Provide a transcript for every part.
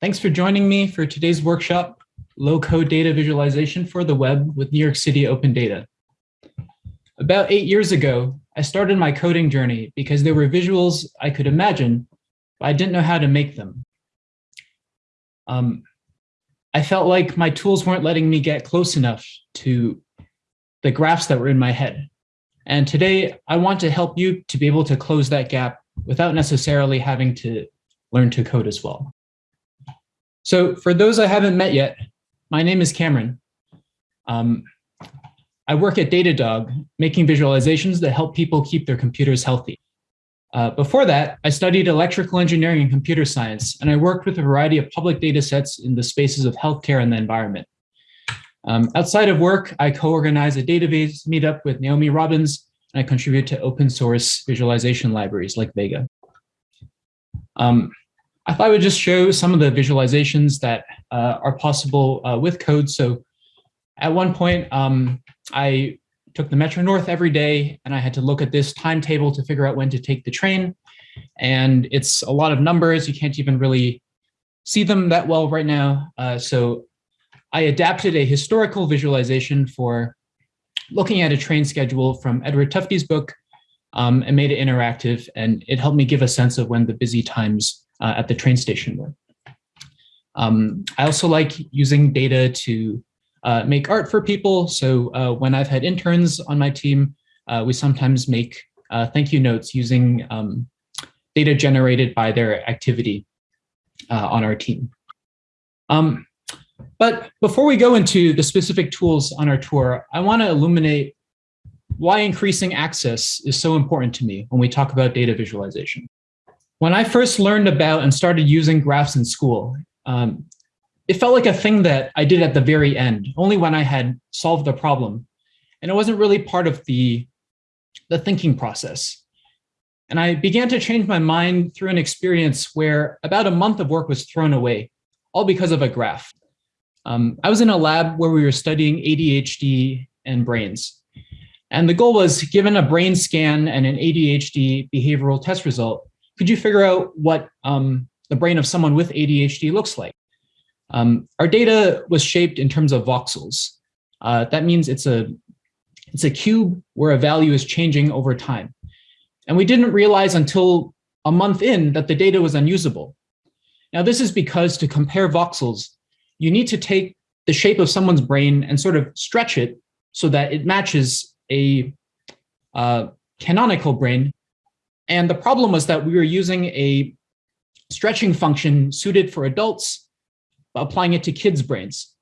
Thanks for joining me for today's workshop, Low Code Data Visualization for the Web with New York City Open Data. About eight years ago, I started my coding journey because there were visuals I could imagine, but I didn't know how to make them. Um, I felt like my tools weren't letting me get close enough to the graphs that were in my head. And today I want to help you to be able to close that gap without necessarily having to learn to code as well. So for those I haven't met yet, my name is Cameron. Um, I work at Datadog, making visualizations that help people keep their computers healthy. Uh, before that, I studied electrical engineering and computer science, and I worked with a variety of public data sets in the spaces of healthcare and the environment. Um, outside of work, I co-organize a database meetup with Naomi Robbins, and I contribute to open source visualization libraries like Vega. Um, I thought I would just show some of the visualizations that uh, are possible uh, with code. So at one point, um, I took the Metro North every day and I had to look at this timetable to figure out when to take the train. And it's a lot of numbers. You can't even really see them that well right now. Uh, so I adapted a historical visualization for looking at a train schedule from Edward Tufte's book um, and made it interactive. And it helped me give a sense of when the busy times uh, at the train station were. Um, I also like using data to uh, make art for people. So uh, when I've had interns on my team, uh, we sometimes make uh, thank you notes using um, data generated by their activity uh, on our team. Um, but before we go into the specific tools on our tour, I want to illuminate why increasing access is so important to me when we talk about data visualization. When I first learned about and started using graphs in school, um, it felt like a thing that I did at the very end, only when I had solved the problem. And it wasn't really part of the, the thinking process. And I began to change my mind through an experience where about a month of work was thrown away, all because of a graph. Um, I was in a lab where we were studying ADHD and brains. And the goal was given a brain scan and an ADHD behavioral test result, could you figure out what um, the brain of someone with ADHD looks like? Um, our data was shaped in terms of voxels. Uh, that means it's a, it's a cube where a value is changing over time. And we didn't realize until a month in that the data was unusable. Now, this is because to compare voxels, you need to take the shape of someone's brain and sort of stretch it so that it matches a uh, canonical brain and the problem was that we were using a stretching function suited for adults, applying it to kids' brains.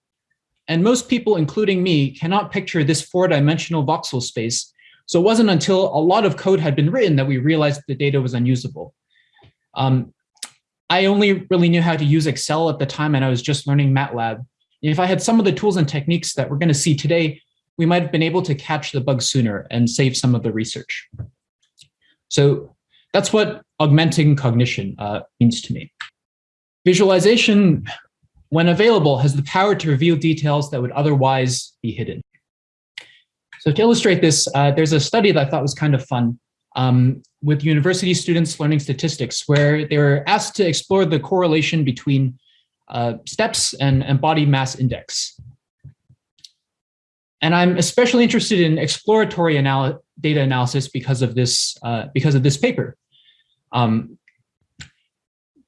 And most people, including me, cannot picture this four-dimensional voxel space. So it wasn't until a lot of code had been written that we realized the data was unusable. Um, I only really knew how to use Excel at the time, and I was just learning MATLAB. If I had some of the tools and techniques that we're going to see today, we might have been able to catch the bug sooner and save some of the research. So that's what augmenting cognition uh, means to me. Visualization, when available, has the power to reveal details that would otherwise be hidden. So to illustrate this, uh, there's a study that I thought was kind of fun um, with university students learning statistics, where they were asked to explore the correlation between uh, steps and, and body mass index. And I'm especially interested in exploratory anal data analysis because of this, uh, because of this paper. Um,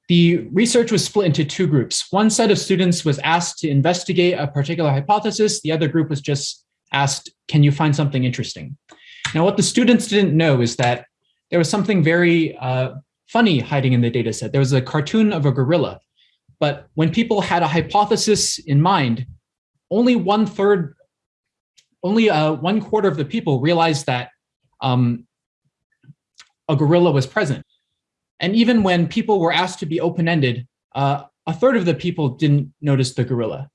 the research was split into two groups. One set of students was asked to investigate a particular hypothesis. The other group was just asked, can you find something interesting? Now, what the students didn't know is that there was something very uh, funny hiding in the data set. There was a cartoon of a gorilla, but when people had a hypothesis in mind, only one third, only uh, one quarter of the people realized that um, a gorilla was present. And even when people were asked to be open-ended, uh, a third of the people didn't notice the gorilla.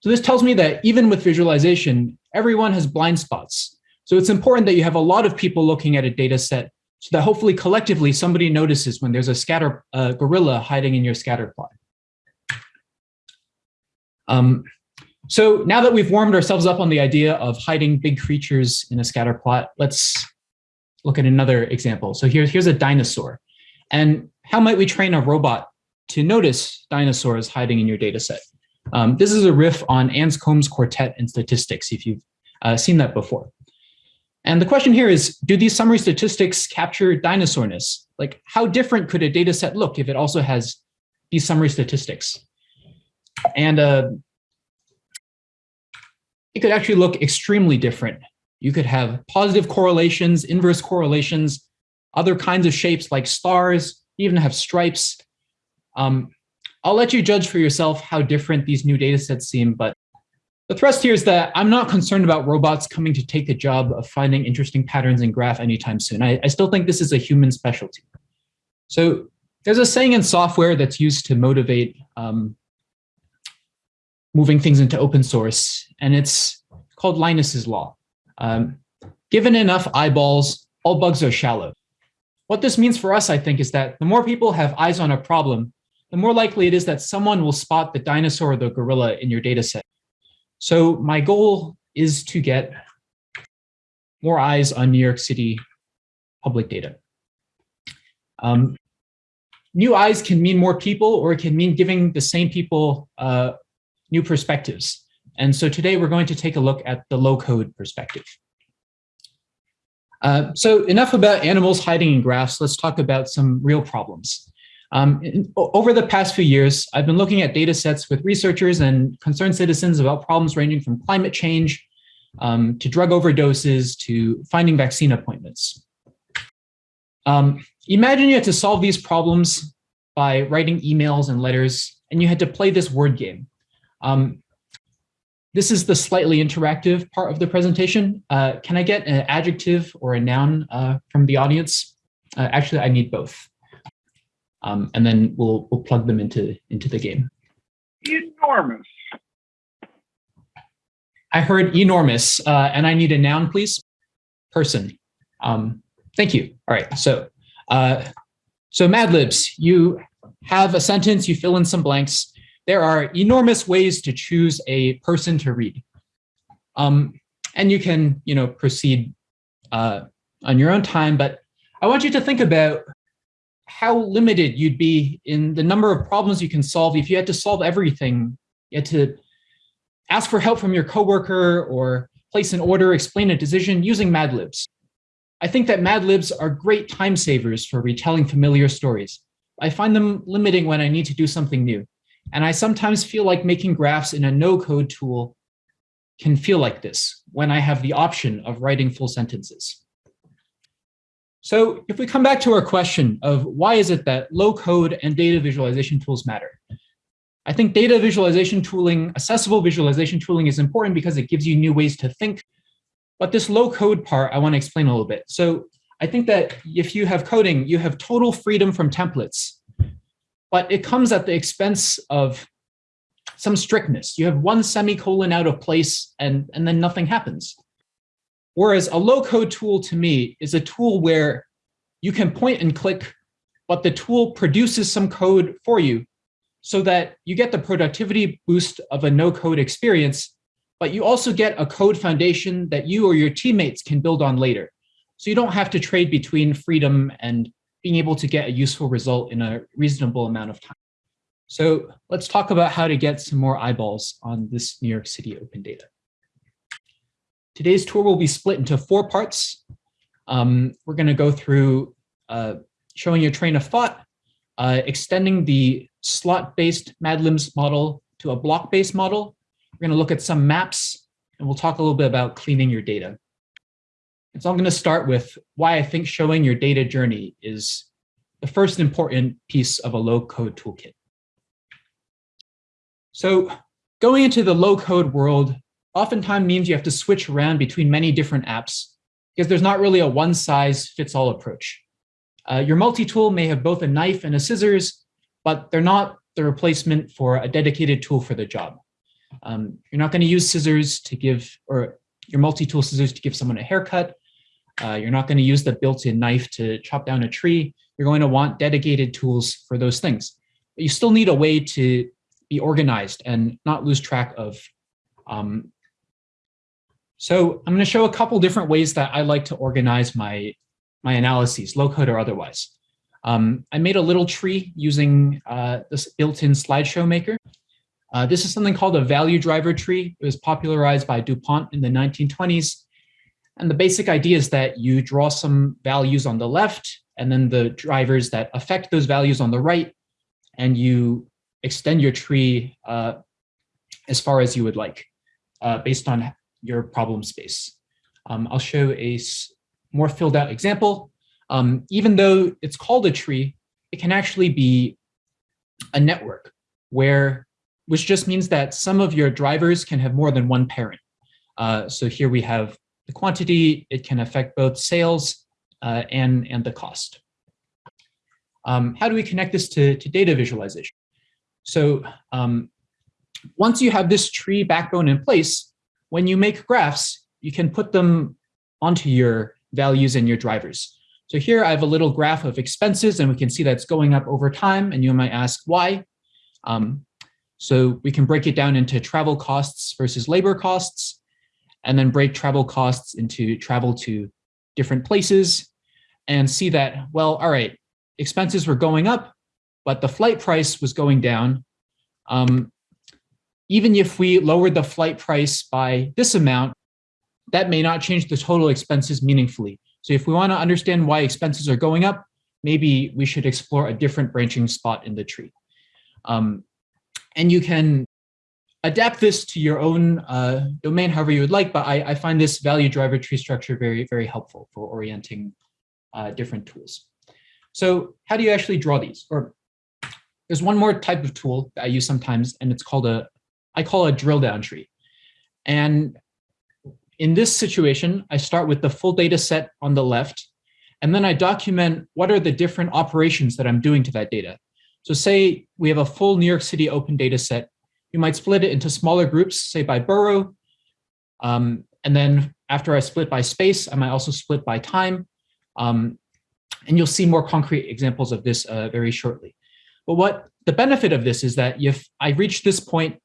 So this tells me that even with visualization, everyone has blind spots. So it's important that you have a lot of people looking at a data set so that hopefully collectively somebody notices when there's a scatter uh, gorilla hiding in your scatter plot. Um, so now that we've warmed ourselves up on the idea of hiding big creatures in a scatter plot, let's look at another example. So here, here's a dinosaur. And how might we train a robot to notice dinosaurs hiding in your data set. Um, this is a riff on Anscombe's quartet in statistics, if you've uh, seen that before. And the question here is, do these summary statistics capture dinosaurness? Like how different could a data set look if it also has these summary statistics? And uh, it could actually look extremely different. You could have positive correlations, inverse correlations, other kinds of shapes like stars, even have stripes. Um, I'll let you judge for yourself how different these new data sets seem, but the thrust here is that I'm not concerned about robots coming to take the job of finding interesting patterns in graph anytime soon. I, I still think this is a human specialty. So there's a saying in software that's used to motivate um, moving things into open source, and it's called Linus's law. Um, given enough eyeballs, all bugs are shallow. What this means for us, I think, is that the more people have eyes on a problem, the more likely it is that someone will spot the dinosaur or the gorilla in your data set. So my goal is to get more eyes on New York City public data. Um, new eyes can mean more people or it can mean giving the same people uh, new perspectives. And so today we're going to take a look at the low code perspective. Uh, so enough about animals hiding in graphs. Let's talk about some real problems. Um, in, over the past few years, I've been looking at data sets with researchers and concerned citizens about problems ranging from climate change um, to drug overdoses to finding vaccine appointments. Um, imagine you had to solve these problems by writing emails and letters, and you had to play this word game. Um, this is the slightly interactive part of the presentation. Uh, can I get an adjective or a noun uh, from the audience? Uh, actually, I need both um, and then we'll we'll plug them into into the game. Enormous. I heard enormous, uh, and I need a noun, please. Person. Um, thank you. All right. So, uh, so Mad Libs, you have a sentence. You fill in some blanks. There are enormous ways to choose a person to read, um, and you can, you know, proceed uh, on your own time. But I want you to think about how limited you'd be in the number of problems you can solve if you had to solve everything. You had to ask for help from your coworker or place an order, explain a decision using Mad Libs. I think that Mad Libs are great time savers for retelling familiar stories. I find them limiting when I need to do something new. And I sometimes feel like making graphs in a no-code tool can feel like this when I have the option of writing full sentences. So if we come back to our question of why is it that low code and data visualization tools matter? I think data visualization tooling, accessible visualization tooling is important because it gives you new ways to think. But this low code part, I want to explain a little bit. So I think that if you have coding, you have total freedom from templates, but it comes at the expense of some strictness. You have one semicolon out of place and, and then nothing happens. Whereas a low code tool to me is a tool where you can point and click, but the tool produces some code for you so that you get the productivity boost of a no code experience, but you also get a code foundation that you or your teammates can build on later. So you don't have to trade between freedom and being able to get a useful result in a reasonable amount of time. So let's talk about how to get some more eyeballs on this New York City open data. Today's tour will be split into four parts. Um, we're going to go through uh, showing your train of thought, uh, extending the slot-based MadLibs model to a block-based model. We're going to look at some maps, and we'll talk a little bit about cleaning your data. And so I'm going to start with why I think showing your data journey is the first important piece of a low-code toolkit. So going into the low-code world, oftentimes means you have to switch around between many different apps because there's not really a one size fits all approach. Uh, your multi-tool may have both a knife and a scissors, but they're not the replacement for a dedicated tool for the job. Um, you're not going to use scissors to give, or your multi-tool scissors to give someone a haircut. Uh, you're not going to use the built-in knife to chop down a tree. You're going to want dedicated tools for those things. But you still need a way to be organized and not lose track of um, so I'm going to show a couple different ways that I like to organize my, my analyses, low code or otherwise. Um, I made a little tree using uh, this built-in slideshow maker. Uh, this is something called a value driver tree. It was popularized by DuPont in the 1920s. And the basic idea is that you draw some values on the left and then the drivers that affect those values on the right, and you extend your tree uh, as far as you would like uh, based on your problem space. Um, I'll show a more filled out example. Um, even though it's called a tree, it can actually be a network where, which just means that some of your drivers can have more than one parent. Uh, so here we have the quantity, it can affect both sales uh, and, and the cost. Um, how do we connect this to, to data visualization? So um, once you have this tree backbone in place, when you make graphs, you can put them onto your values and your drivers. So here I have a little graph of expenses and we can see that's going up over time and you might ask why. Um, so we can break it down into travel costs versus labor costs and then break travel costs into travel to different places and see that, well, all right, expenses were going up, but the flight price was going down. Um, even if we lowered the flight price by this amount, that may not change the total expenses meaningfully. So if we want to understand why expenses are going up, maybe we should explore a different branching spot in the tree. Um, and you can adapt this to your own uh, domain however you would like, but I, I, find this value driver tree structure very, very helpful for orienting uh, different tools. So how do you actually draw these? Or there's one more type of tool that I use sometimes, and it's called a I call a drill down tree. And in this situation, I start with the full data set on the left, and then I document what are the different operations that I'm doing to that data. So say we have a full New York City open data set, you might split it into smaller groups, say by borough. Um, and then after I split by space, I might also split by time. Um, and you'll see more concrete examples of this uh, very shortly. But what the benefit of this is that if I reach this point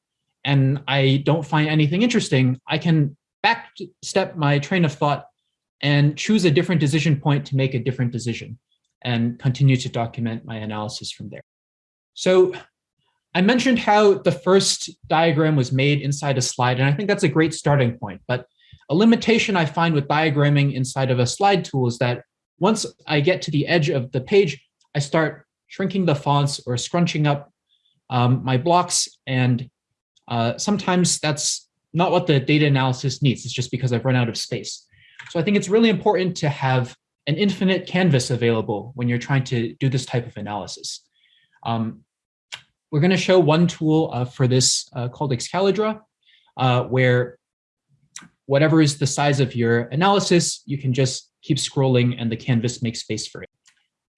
and I don't find anything interesting, I can backstep my train of thought and choose a different decision point to make a different decision and continue to document my analysis from there. So I mentioned how the first diagram was made inside a slide, and I think that's a great starting point. But a limitation I find with diagramming inside of a slide tool is that once I get to the edge of the page, I start shrinking the fonts or scrunching up um, my blocks and uh, sometimes that's not what the data analysis needs. It's just because I've run out of space. So I think it's really important to have an infinite canvas available when you're trying to do this type of analysis. Um, we're going to show one tool uh, for this uh, called Excalidraw, uh, where whatever is the size of your analysis, you can just keep scrolling and the canvas makes space for it.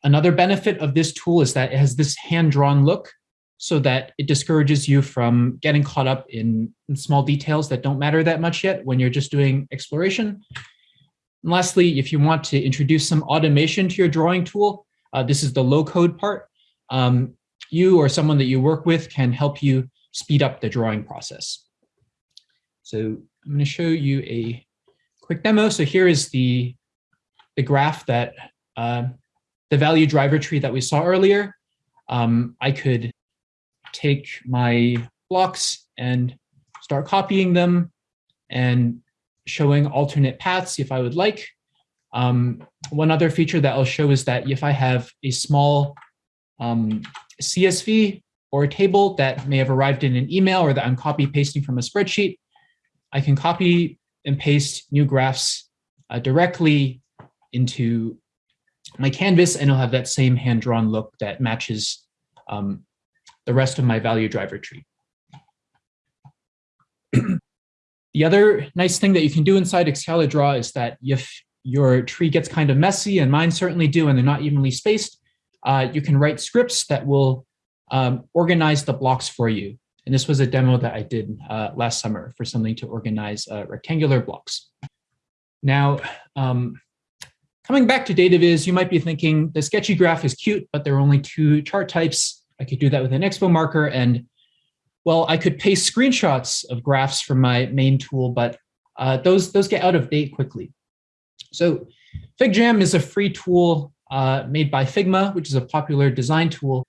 Another benefit of this tool is that it has this hand-drawn look so that it discourages you from getting caught up in, in, small details that don't matter that much yet when you're just doing exploration. And lastly, if you want to introduce some automation to your drawing tool, uh, this is the low code part. Um, you or someone that you work with can help you speed up the drawing process. So I'm going to show you a quick demo. So here is the, the graph that uh, the value driver tree that we saw earlier. Um, I could take my blocks and start copying them and showing alternate paths if I would like. Um, one other feature that I'll show is that if I have a small um, CSV or a table that may have arrived in an email or that I'm copy pasting from a spreadsheet, I can copy and paste new graphs uh, directly into my canvas and it'll have that same hand-drawn look that matches um, the rest of my value driver tree. the other nice thing that you can do inside Excalidraw is that if your tree gets kind of messy, and mine certainly do, and they're not evenly spaced, uh, you can write scripts that will um, organize the blocks for you. And this was a demo that I did uh, last summer for something to organize uh, rectangular blocks. Now, um, coming back to data viz, you might be thinking the sketchy graph is cute, but there are only two chart types. I could do that with an expo marker and well, I could paste screenshots of graphs from my main tool, but uh, those, those get out of date quickly. So FigJam is a free tool uh, made by Figma, which is a popular design tool.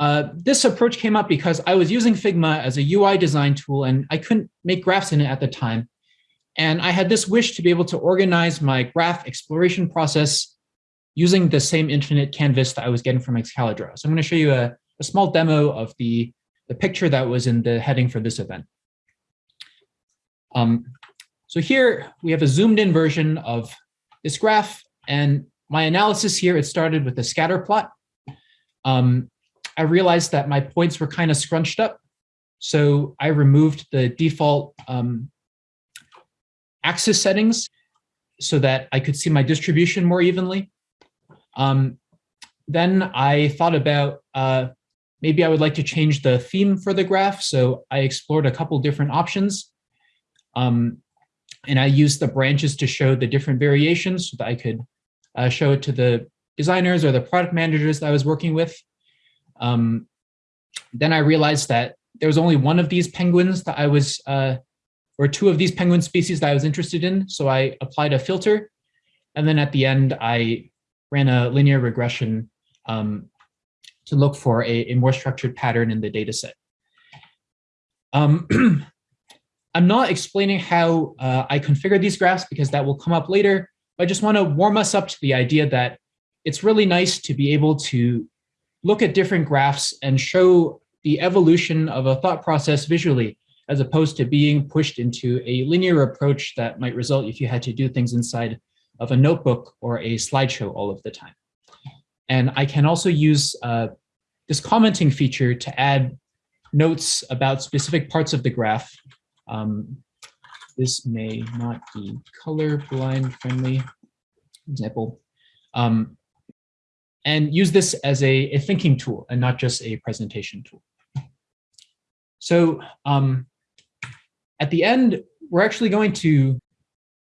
Uh, this approach came up because I was using Figma as a UI design tool and I couldn't make graphs in it at the time. And I had this wish to be able to organize my graph exploration process using the same infinite canvas that I was getting from Excalidraw. So I'm going to show you a, a small demo of the, the picture that was in the heading for this event. Um, so here we have a zoomed in version of this graph and my analysis here, it started with a scatter plot. Um, I realized that my points were kind of scrunched up. So I removed the default um, axis settings so that I could see my distribution more evenly. Um, then I thought about uh, maybe I would like to change the theme for the graph. So I explored a couple different options. Um, and I used the branches to show the different variations so that I could uh, show it to the designers or the product managers that I was working with. Um, then I realized that there was only one of these penguins that I was, uh, or two of these penguin species that I was interested in. So I applied a filter. And then at the end, I ran a linear regression um, to look for a, a, more structured pattern in the data set. Um, I'm not explaining how uh, I configure these graphs because that will come up later. I just want to warm us up to the idea that it's really nice to be able to look at different graphs and show the evolution of a thought process visually, as opposed to being pushed into a linear approach that might result if you had to do things inside of a notebook or a slideshow all of the time. And I can also use uh, this commenting feature to add notes about specific parts of the graph um, this may not be colorblind friendly, example. Um, and use this as a, a, thinking tool and not just a presentation tool. So um, at the end, we're actually going to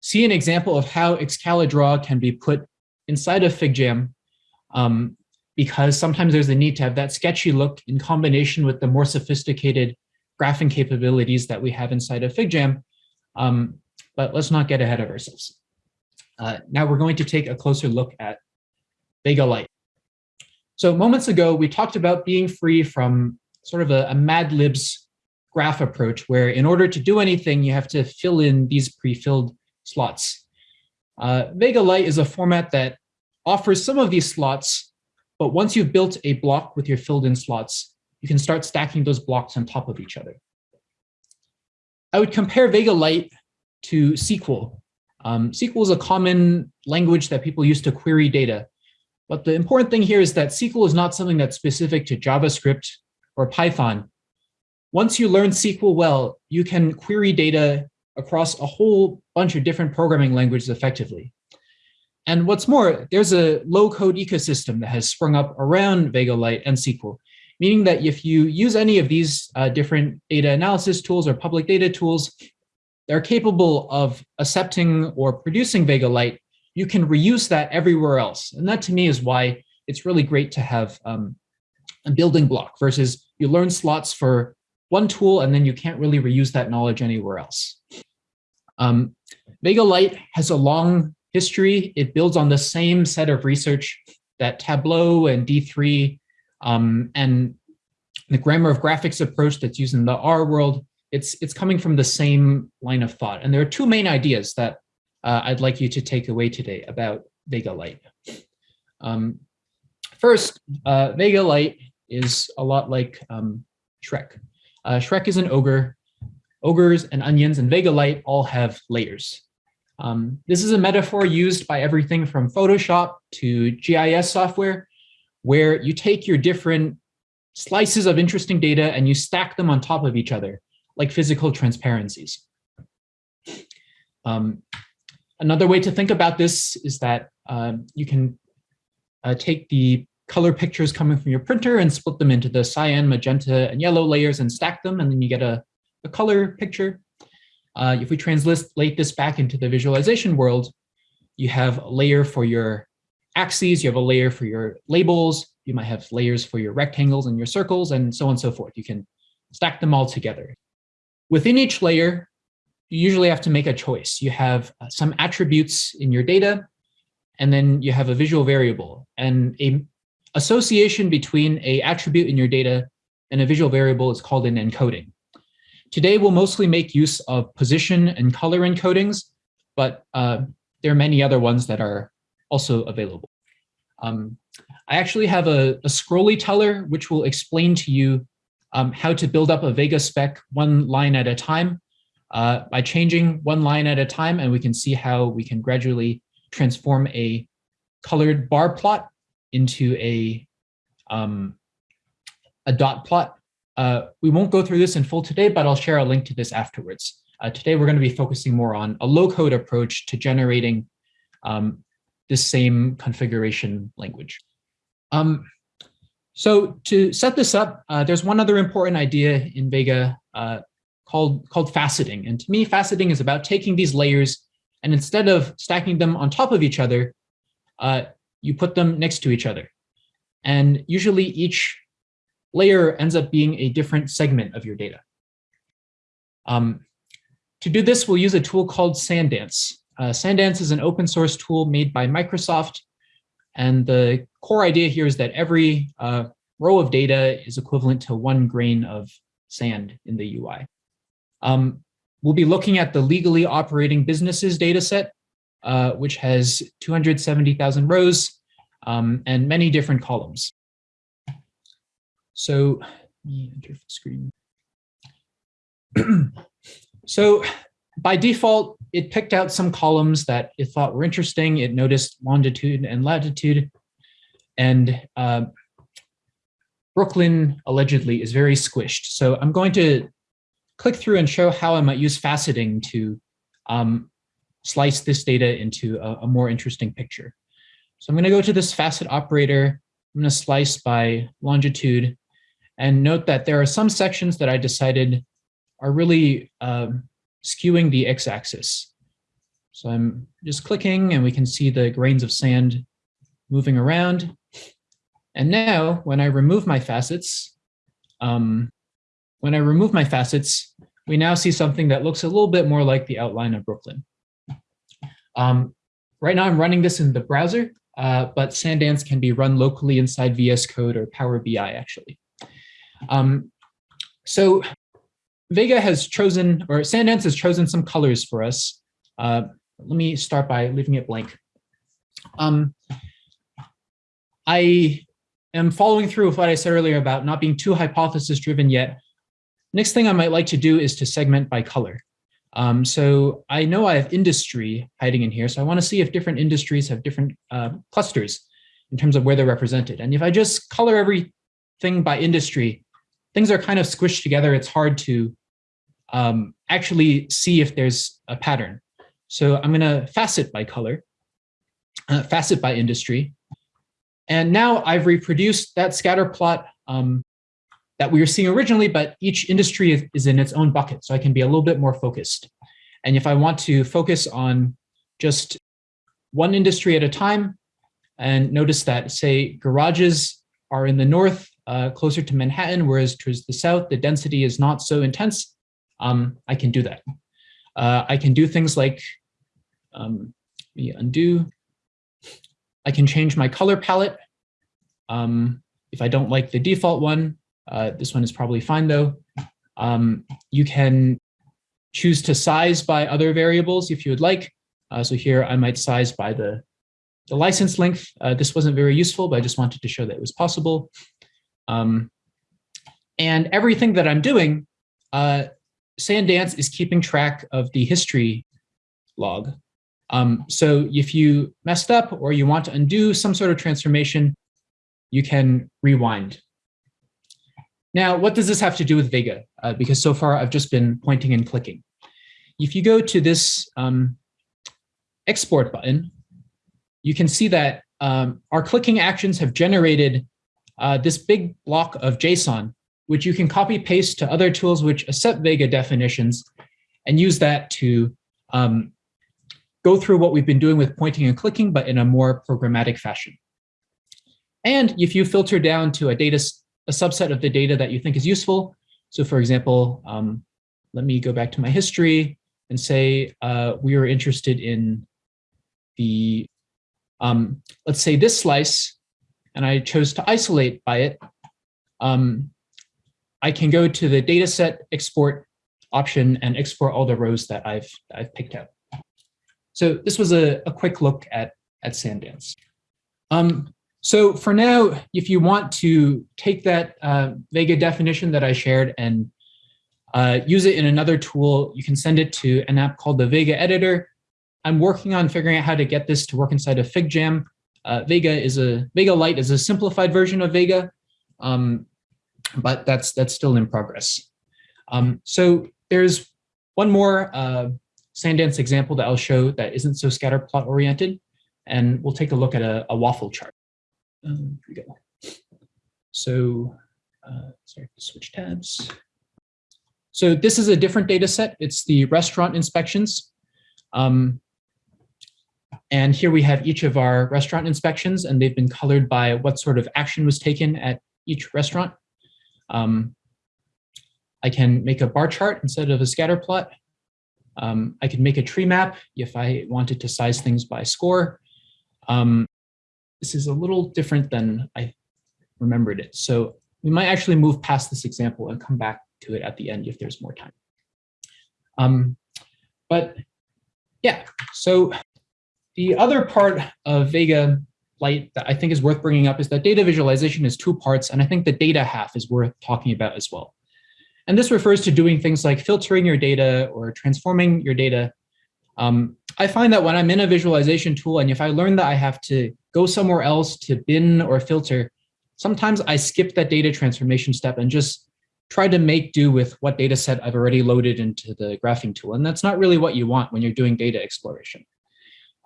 see an example of how Excalidraw can be put inside of FigJam um, because sometimes there's a need to have that sketchy look in combination with the more sophisticated graphing capabilities that we have inside of FigJam um, but let's not get ahead of ourselves. Uh, now we're going to take a closer look at Vega Lite. So moments ago, we talked about being free from sort of a, a Mad Libs graph approach, where in order to do anything, you have to fill in these pre-filled slots. Uh, Vega Lite is a format that offers some of these slots, but once you've built a block with your filled in slots, you can start stacking those blocks on top of each other. I would compare Vega Lite to SQL. Um, SQL is a common language that people use to query data. But the important thing here is that SQL is not something that's specific to JavaScript or Python. Once you learn SQL well, you can query data across a whole bunch of different programming languages effectively. And what's more, there's a low code ecosystem that has sprung up around Vega Lite and SQL meaning that if you use any of these uh, different data analysis tools or public data tools, they're capable of accepting or producing Vega Lite, you can reuse that everywhere else. And that to me is why it's really great to have um, a building block versus you learn slots for one tool and then you can't really reuse that knowledge anywhere else. Um, Vega Lite has a long history. It builds on the same set of research that Tableau and D3 um, and the grammar of graphics approach that's used in the R world, it's, it's coming from the same line of thought. And there are two main ideas that uh, I'd like you to take away today about Vega Lite. Um, first, uh, Vega Lite is a lot like um, Shrek. Uh, Shrek is an ogre. Ogres and onions and Vega Lite all have layers. Um, this is a metaphor used by everything from Photoshop to GIS software where you take your different slices of interesting data and you stack them on top of each other, like physical transparencies. Um, another way to think about this is that um, you can uh, take the color pictures coming from your printer and split them into the cyan, magenta, and yellow layers and stack them, and then you get a, a color picture. Uh, if we translate this back into the visualization world, you have a layer for your axes, you have a layer for your labels, you might have layers for your rectangles and your circles, and so on and so forth. You can stack them all together. Within each layer, you usually have to make a choice. You have uh, some attributes in your data, and then you have a visual variable. And a association between a attribute in your data and a visual variable is called an encoding. Today, we'll mostly make use of position and color encodings, but uh, there are many other ones that are also available. Um, I actually have a, a scrolly teller, which will explain to you um, how to build up a Vega spec one line at a time uh, by changing one line at a time, and we can see how we can gradually transform a colored bar plot into a, um, a dot plot. Uh, we won't go through this in full today, but I'll share a link to this afterwards. Uh, today, we're going to be focusing more on a low-code approach to generating um, this same configuration language. Um, so to set this up, uh, there's one other important idea in Vega uh, called, called faceting. And to me, faceting is about taking these layers and instead of stacking them on top of each other, uh, you put them next to each other. And usually each layer ends up being a different segment of your data. Um, to do this, we'll use a tool called SandDance. Uh, SandDance is an open source tool made by Microsoft. And the core idea here is that every uh, row of data is equivalent to one grain of sand in the UI. Um, we'll be looking at the legally operating businesses data set, uh, which has 270,000 rows um, and many different columns. So, let me enter the screen. so by default, it picked out some columns that it thought were interesting. It noticed longitude and latitude. And uh, Brooklyn allegedly is very squished. So I'm going to click through and show how I might use faceting to um, slice this data into a, a, more interesting picture. So I'm going to go to this facet operator. I'm going to slice by longitude and note that there are some sections that I decided are really um, skewing the x-axis. So I'm just clicking and we can see the grains of sand moving around. And now when I remove my facets, um, when I remove my facets, we now see something that looks a little bit more like the outline of Brooklyn. Um, right now I'm running this in the browser, uh, but SandDance can be run locally inside VS Code or Power BI actually. Um, so Vega has chosen, or SandDance has chosen some colors for us. Uh, let me start by leaving it blank. Um, I am following through with what I said earlier about not being too hypothesis driven yet. Next thing I might like to do is to segment by color. Um, so I know I have industry hiding in here, so I want to see if different industries have different uh, clusters in terms of where they're represented. And if I just color everything by industry, things are kind of squished together. It's hard to um, actually see if there's a pattern. So I'm going to facet by color, uh, facet by industry. And now I've reproduced that scatter plot um, that we were seeing originally, but each industry is, is in its own bucket. So I can be a little bit more focused. And if I want to focus on just one industry at a time, and notice that, say, garages are in the north uh, closer to Manhattan, whereas towards the south, the density is not so intense, um, I can do that. Uh, I can do things like, um, undo. I can change my color palette. Um, if I don't like the default one, uh, this one is probably fine though. Um, you can choose to size by other variables if you would like. Uh, so here I might size by the, the license length. Uh, this wasn't very useful, but I just wanted to show that it was possible. Um, and everything that I'm doing, uh, SandDance is keeping track of the history log. Um, so if you messed up or you want to undo some sort of transformation, you can rewind. Now, what does this have to do with Vega? Uh, because so far I've just been pointing and clicking. If you go to this um, export button, you can see that um, our clicking actions have generated uh, this big block of JSON, which you can copy paste to other tools which accept Vega definitions and use that to um, go through what we've been doing with pointing and clicking, but in a more programmatic fashion. And if you filter down to a data, a subset of the data that you think is useful, so for example, um, let me go back to my history and say uh, we are interested in the um, let's say this slice, and I chose to isolate by it, um, I can go to the dataset export option and export all the rows that I've, I've picked out. So this was a, a quick look at, at SandDance. Um, so for now, if you want to take that uh, Vega definition that I shared and uh, use it in another tool, you can send it to an app called the Vega Editor. I'm working on figuring out how to get this to work inside of FigJam. Uh, Vega is a Vega Lite is a simplified version of Vega, um, but that's that's still in progress. Um, so there's one more uh, SandDance example that I'll show that isn't so scatter plot oriented, and we'll take a look at a, a waffle chart. Um, we go. So, uh, sorry, switch tabs. So this is a different data set. It's the restaurant inspections. Um, and here we have each of our restaurant inspections, and they've been colored by what sort of action was taken at each restaurant. Um, I can make a bar chart instead of a scatter plot. Um, I can make a tree map if I wanted to size things by score. Um, this is a little different than I remembered it. So we might actually move past this example and come back to it at the end if there's more time. Um, but yeah, so the other part of Vega Lite that I think is worth bringing up is that data visualization is two parts, and I think the data half is worth talking about as well. And this refers to doing things like filtering your data or transforming your data. Um, I find that when I'm in a visualization tool and if I learn that I have to go somewhere else to bin or filter, sometimes I skip that data transformation step and just try to make do with what data set I've already loaded into the graphing tool. And that's not really what you want when you're doing data exploration.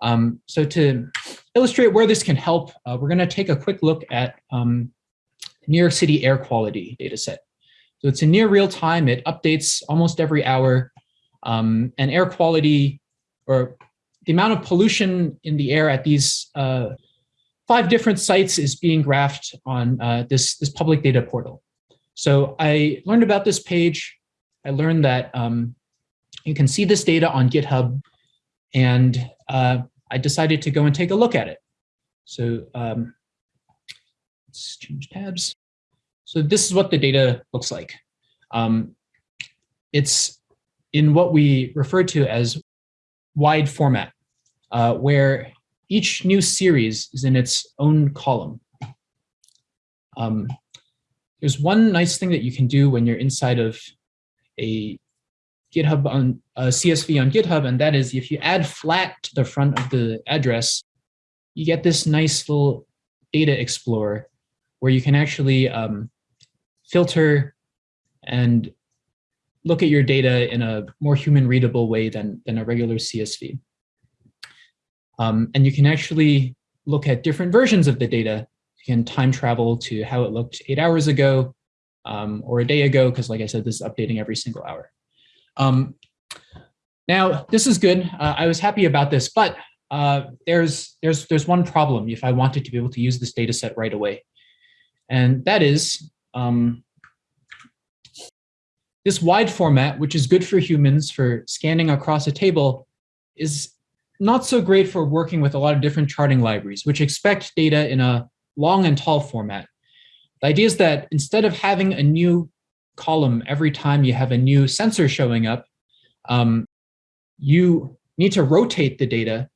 Um, so to illustrate where this can help, uh, we're going to take a quick look at um, New York City air quality data set. So it's in near real time. It updates almost every hour. Um, and air quality or the amount of pollution in the air at these uh, five different sites is being graphed on uh, this, this public data portal. So I learned about this page. I learned that um, you can see this data on GitHub. And uh, I decided to go and take a look at it. So um, let's change tabs. So this is what the data looks like. Um, it's in what we refer to as wide format, uh, where each new series is in its own column. Um, there's one nice thing that you can do when you're inside of a GitHub on a CSV on GitHub, and that is if you add flat to the front of the address, you get this nice little data explorer where you can actually um, filter and look at your data in a more human readable way than, than a regular CSV. Um, and you can actually look at different versions of the data. You can time travel to how it looked eight hours ago um, or a day ago, because like I said, this is updating every single hour. Um, now, this is good. Uh, I was happy about this, but uh, there's, there's, there's one problem if I wanted to be able to use this data set right away. And that is um, this wide format, which is good for humans for scanning across a table, is not so great for working with a lot of different charting libraries, which expect data in a long and tall format. The idea is that instead of having a new column every time you have a new sensor showing up, um, you need to rotate the data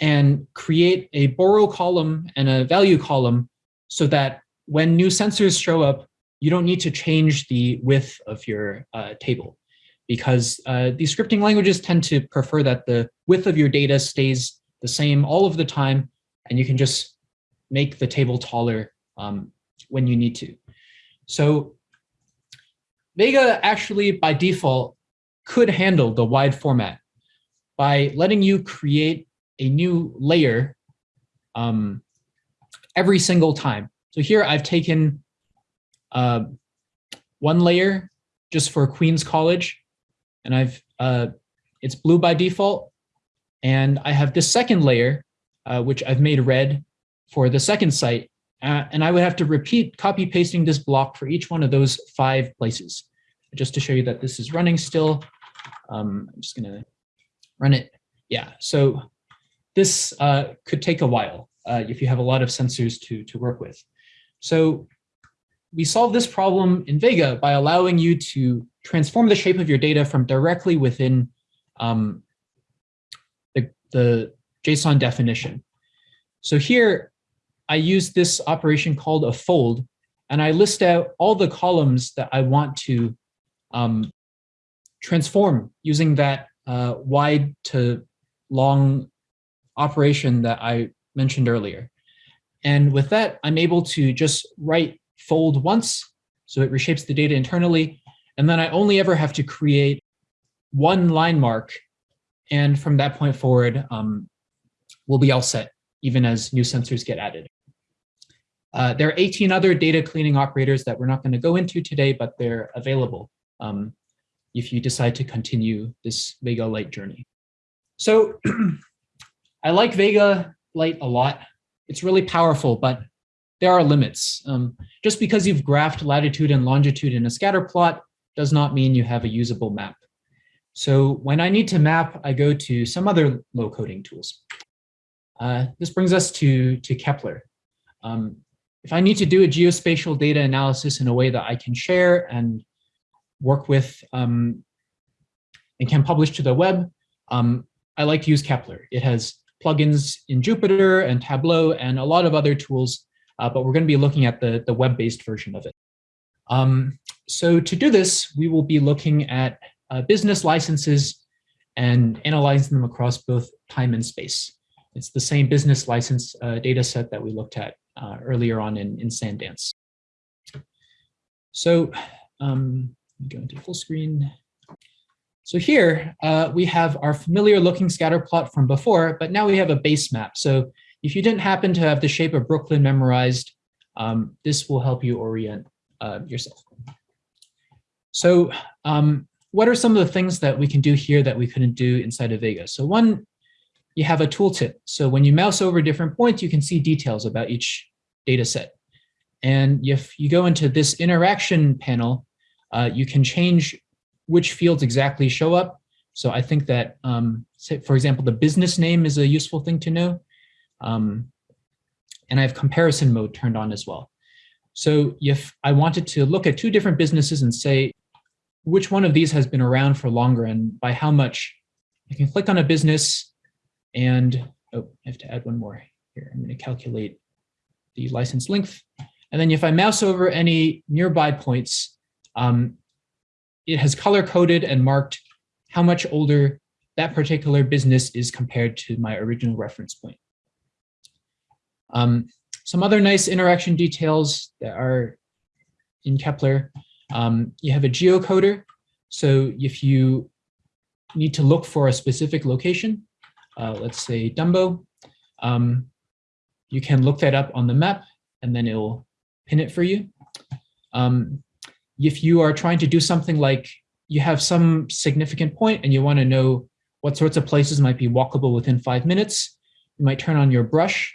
and create a borrow column and a value column so that when new sensors show up, you don't need to change the width of your uh, table because uh, these scripting languages tend to prefer that the width of your data stays the same all of the time, and you can just make the table taller um, when you need to. So Vega actually, by default, could handle the wide format by letting you create a new layer um, every single time. So here I've taken uh, one layer just for Queens College, and I've uh, it's blue by default. And I have this second layer, uh, which I've made red for the second site. Uh, and I would have to repeat copy pasting this block for each one of those five places. Just to show you that this is running still. Um, I'm just gonna run it. Yeah, so this uh, could take a while. uh, if you have a lot of sensors to, to work with. So we solve this problem in Vega by allowing you to transform the shape of your data from directly within um, the, the JSON definition. So here I use this operation called a fold, and I list out all the columns that I want to um, transform using that uh, wide to long operation that I mentioned earlier. And with that, I'm able to just write fold once, so it reshapes the data internally, and then I only ever have to create one line mark, and from that point forward, um, we'll be all set, even as new sensors get added. Uh, there are 18 other data cleaning operators that we're not going to go into today, but they're available um, if you decide to continue this Vega Lite journey. So I like Vega Lite a lot. It's really powerful, but there are limits. Um, just because you've graphed latitude and longitude in a scatter plot does not mean you have a usable map. So when I need to map, I go to some other low coding tools. Uh, this brings us to, to Kepler. Um, if I need to do a geospatial data analysis in a way that I can share and work with um, and can publish to the web, um, I like to use Kepler. It has plugins in Jupyter and Tableau and a lot of other tools, uh, but we're going to be looking at the, the web-based version of it. Um, so to do this, we will be looking at uh, business licenses and analyzing them across both time and space. It's the same business license uh, data set that we looked at uh, earlier on in, in SandDance. So um, go into full screen. So here uh, we have our familiar looking scatter plot from before, but now we have a base map. So if you didn't happen to have the shape of Brooklyn memorized, um, this will help you orient uh, yourself. So um, what are some of the things that we can do here that we couldn't do inside of Vega? So one, you have a tooltip. So when you mouse over different points, you can see details about each data set. And if you go into this interaction panel, uh, you can change which fields exactly show up. So I think that, um, for example, the business name is a useful thing to know. Um, and I have comparison mode turned on as well. So if I wanted to look at two different businesses and say, which one of these has been around for longer and by how much, I can click on a business and, oh, I have to add one more here. I'm gonna calculate the license length. And then if I mouse over any nearby points, um, it has color coded and marked how much older that particular business is compared to my original reference point. Um, some other nice interaction details that are in Kepler. Um, you have a geocoder. So if you need to look for a specific location, uh, let's say Dumbo, um, you can look that up on the map and then it'll pin it for you. Um, if you are trying to do something like you have some significant point and you want to know what sorts of places might be walkable within five minutes, you might turn on your brush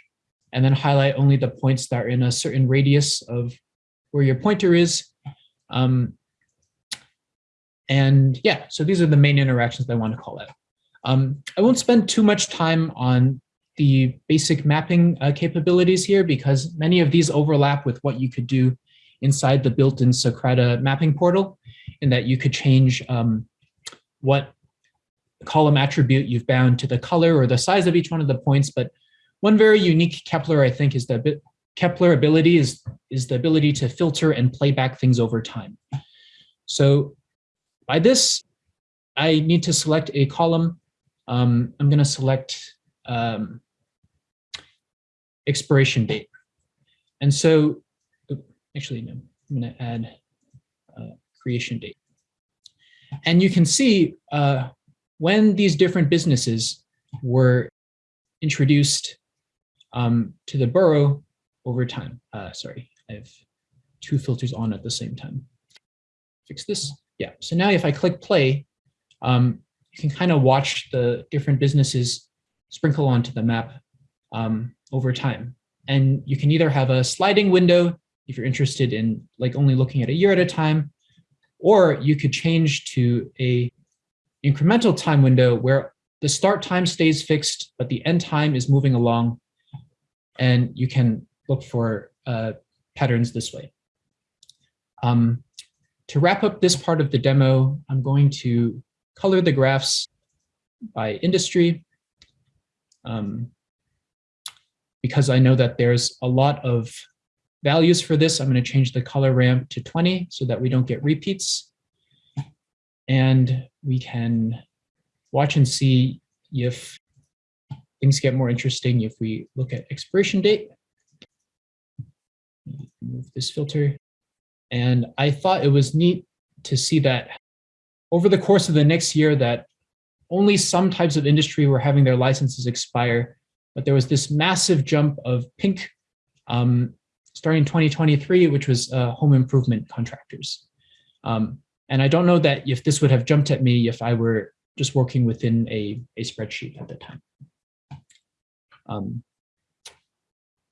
and then highlight only the points that are in a certain radius of where your pointer is. Um, and yeah, so these are the main interactions that I want to call out. Um, I won't spend too much time on the basic mapping uh, capabilities here because many of these overlap with what you could do inside the built-in Socrata mapping portal in that you could change um, what column attribute you've bound to the color or the size of each one of the points. But one very unique Kepler, I think, is the Kepler ability is, is the ability to filter and play back things over time. So by this, I need to select a column. Um, I'm going to select um, expiration date. And so, actually, no, I'm going to add uh, creation date. And you can see uh, when these different businesses were introduced um, to the borough over time. Uh, sorry, I have two filters on at the same time. Fix this. Yeah, so now if I click play, um, you can kind of watch the different businesses sprinkle onto the map um, over time. And you can either have a sliding window if you're interested in like only looking at a year at a time, or you could change to a incremental time window where the start time stays fixed, but the end time is moving along and you can look for uh, patterns this way. Um, to wrap up this part of the demo, I'm going to color the graphs by industry um, because I know that there's a lot of values for this. I'm going to change the color ramp to 20 so that we don't get repeats. And we can watch and see if things get more interesting if we look at expiration date. Move this filter. And I thought it was neat to see that over the course of the next year that only some types of industry were having their licenses expire, but there was this massive jump of pink um, starting in 2023, which was uh, home improvement contractors. Um, and I don't know that if this would have jumped at me if I were just working within a, a spreadsheet at the time. Um,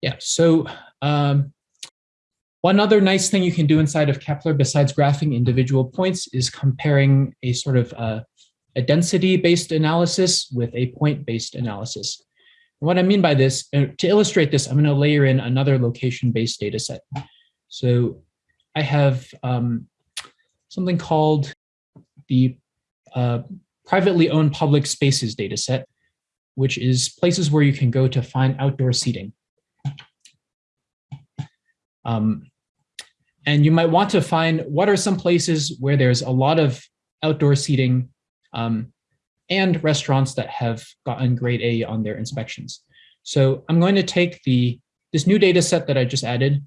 yeah, so um, one other nice thing you can do inside of Kepler besides graphing individual points is comparing a sort of uh, a density-based analysis with a point-based analysis. And what I mean by this, uh, to illustrate this, I'm going to layer in another location-based data set. So I have um, something called the uh, privately owned public spaces data set, which is places where you can go to find outdoor seating. Um, and you might want to find what are some places where there's a lot of outdoor seating um, and restaurants that have gotten grade A on their inspections. So I'm going to take the this new data set that I just added,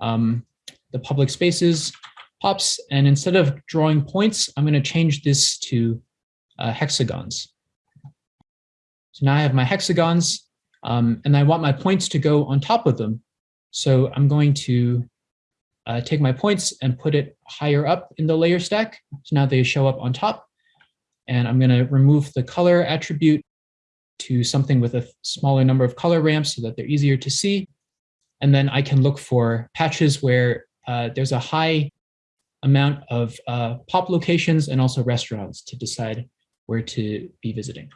um, the public spaces, pops, and instead of drawing points, I'm going to change this to uh, hexagons. So now I have my hexagons, um, and I want my points to go on top of them. So I'm going to uh, take my points and put it higher up in the layer stack. So now they show up on top. And I'm going to remove the color attribute to something with a smaller number of color ramps so that they're easier to see. And then I can look for patches where uh, there's a high amount of uh, pop locations and also restaurants to decide where to be visiting.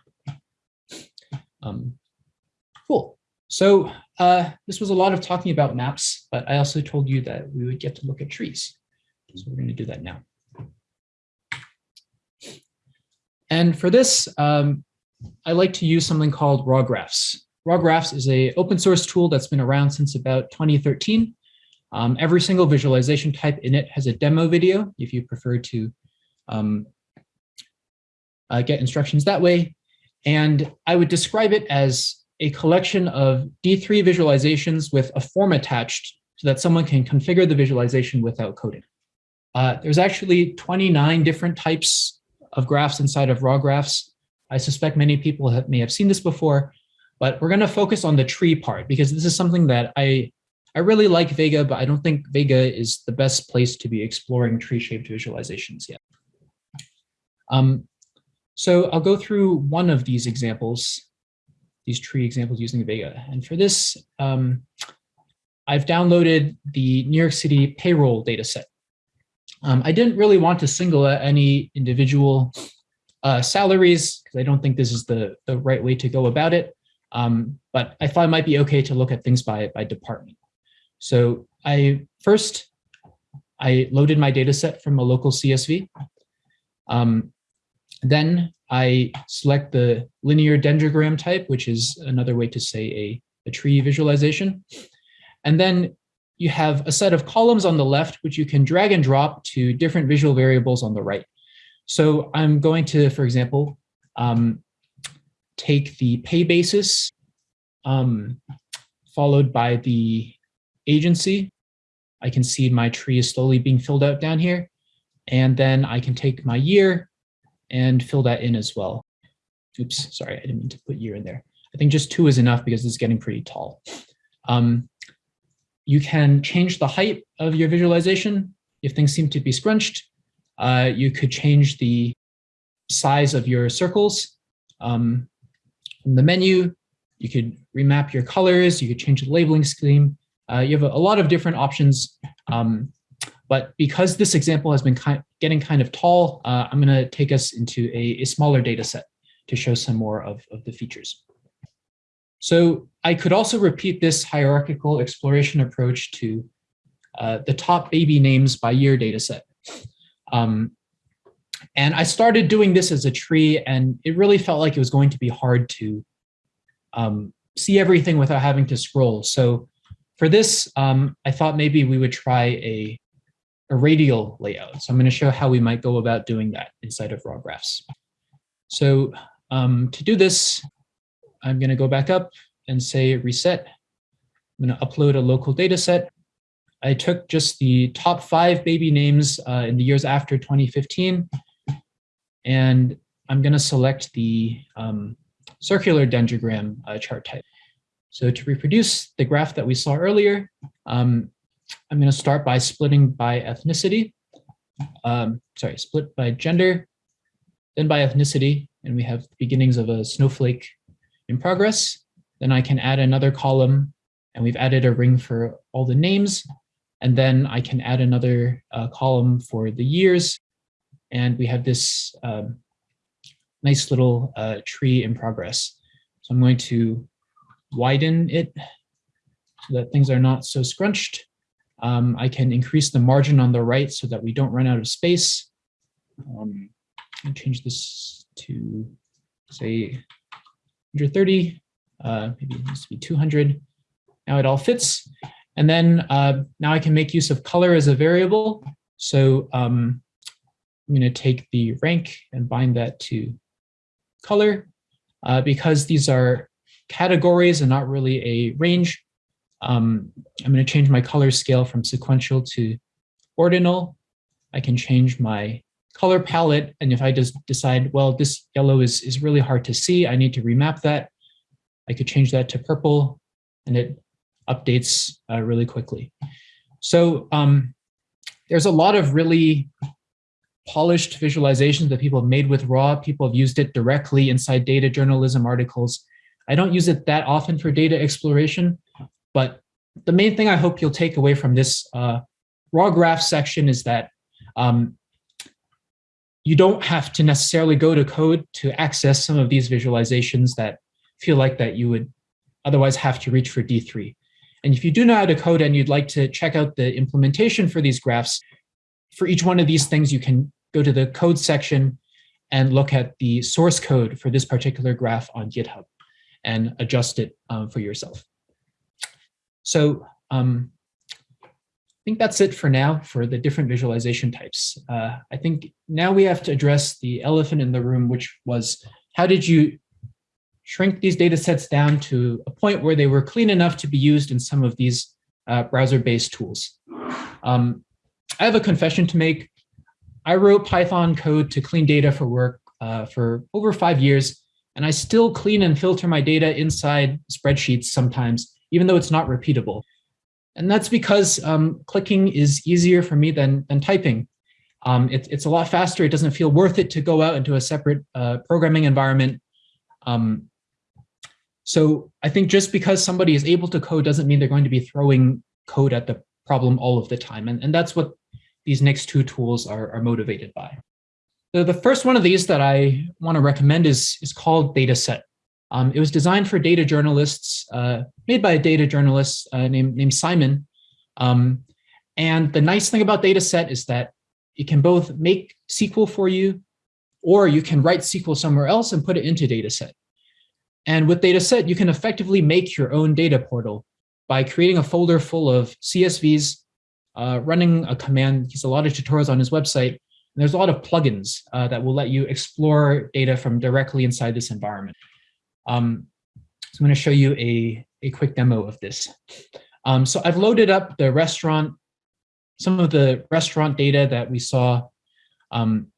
Um, cool. So uh, this was a lot of talking about maps, but I also told you that we would get to look at trees. So we're going to do that now. And for this, um, I like to use something called RAWGraphs. Raw graphs is a open source tool that's been around since about 2013. Um, every single visualization type in it has a demo video if you prefer to um, uh, get instructions that way. And I would describe it as a collection of D3 visualizations with a form attached so that someone can configure the visualization without coding. Uh, there's actually 29 different types of graphs inside of RAWGraphs. I suspect many people have, may have seen this before, but we're going to focus on the tree part because this is something that I, I really like Vega, but I don't think Vega is the best place to be exploring tree-shaped visualizations yet. Um, so I'll go through one of these examples, these tree examples using Vega. And for this, um, I've downloaded the New York City payroll data set. Um, I didn't really want to single out any individual uh, salaries because I don't think this is the, the right way to go about it. Um, but I thought it might be okay to look at things by, by department. So I first, I loaded my data set from a local CSV. Um, then I select the linear dendrogram type, which is another way to say a, a tree visualization. And then you have a set of columns on the left, which you can drag and drop to different visual variables on the right. So I'm going to, for example, um, take the pay basis um, followed by the agency. I can see my tree is slowly being filled out down here. And then I can take my year and fill that in as well. Oops, sorry, I didn't mean to put year in there. I think just two is enough because it's getting pretty tall. Um, you can change the height of your visualization if things seem to be scrunched. Uh, you could change the size of your circles. Um, from the menu, you could remap your colors, you could change the labeling scheme. Uh, you have a, a, lot of different options. Um, but because this example has been kind, getting kind of tall, uh, I'm going to take us into a, a, smaller data set to show some more of, of the features. So I could also repeat this hierarchical exploration approach to uh, the top baby names by year data set. Um, and I started doing this as a tree and it really felt like it was going to be hard to um, see everything without having to scroll. So for this, um, I thought maybe we would try a, a radial layout. So I'm gonna show how we might go about doing that inside of RAWGraphs. So um, to do this, I'm gonna go back up and say reset. I'm gonna upload a local data set. I took just the top five baby names uh, in the years after 2015, and I'm gonna select the um, circular dendrogram uh, chart type. So to reproduce the graph that we saw earlier, um, I'm going to start by splitting by ethnicity. Um, sorry, split by gender, then by ethnicity, and we have the beginnings of a snowflake in progress. Then I can add another column, and we've added a ring for all the names. And then I can add another uh, column for the years. And we have this um, nice little uh, tree in progress. So I'm going to widen it so that things are not so scrunched. Um, I can increase the margin on the right so that we don't run out of space. Um, change this to say 130, uh, maybe it needs to be 200. Now it all fits. And then uh, now I can make use of color as a variable. So um, I'm going to take the rank and bind that to color uh, because these are categories and not really a range. Um, I'm going to change my color scale from sequential to ordinal. I can change my color palette. And if I just decide, well, this yellow is, is really hard to see, I need to remap that. I could change that to purple and it updates uh, really quickly. So um, there's a lot of really polished visualizations that people have made with raw. People have used it directly inside data journalism articles. I don't use it that often for data exploration, but the main thing I hope you'll take away from this uh, raw graph section is that um, you don't have to necessarily go to code to access some of these visualizations that feel like that you would otherwise have to reach for D3. And if you do know how to code and you'd like to check out the implementation for these graphs, for each one of these things, you can go to the code section and look at the source code for this particular graph on GitHub and adjust it um, for yourself. So um, I think that's it for now for the different visualization types. Uh, I think now we have to address the elephant in the room, which was how did you shrink these data sets down to a point where they were clean enough to be used in some of these uh, browser-based tools. Um, I have a confession to make. I wrote Python code to clean data for work uh, for over five years, and I still clean and filter my data inside spreadsheets sometimes, even though it's not repeatable. And that's because um, clicking is easier for me than, than typing. Um, it, it's a lot faster. It doesn't feel worth it to go out into a separate uh, programming environment. Um, so I think just because somebody is able to code doesn't mean they're going to be throwing code at the problem all of the time. And, and that's what these next two tools are, are motivated by. The, the first one of these that I want to recommend is, is called Datasette. Um, it was designed for data journalists, uh, made by a data journalist uh, named, named Simon. Um, and the nice thing about Datasette is that it can both make SQL for you, or you can write SQL somewhere else and put it into Datasette. And with Datasette, you can effectively make your own data portal by creating a folder full of CSVs uh, running a command. He's a lot of tutorials on his website. And there's a lot of plugins uh, that will let you explore data from directly inside this environment. Um, so I'm going to show you a, a quick demo of this. Um, so I've loaded up the restaurant, some of the restaurant data that we saw um,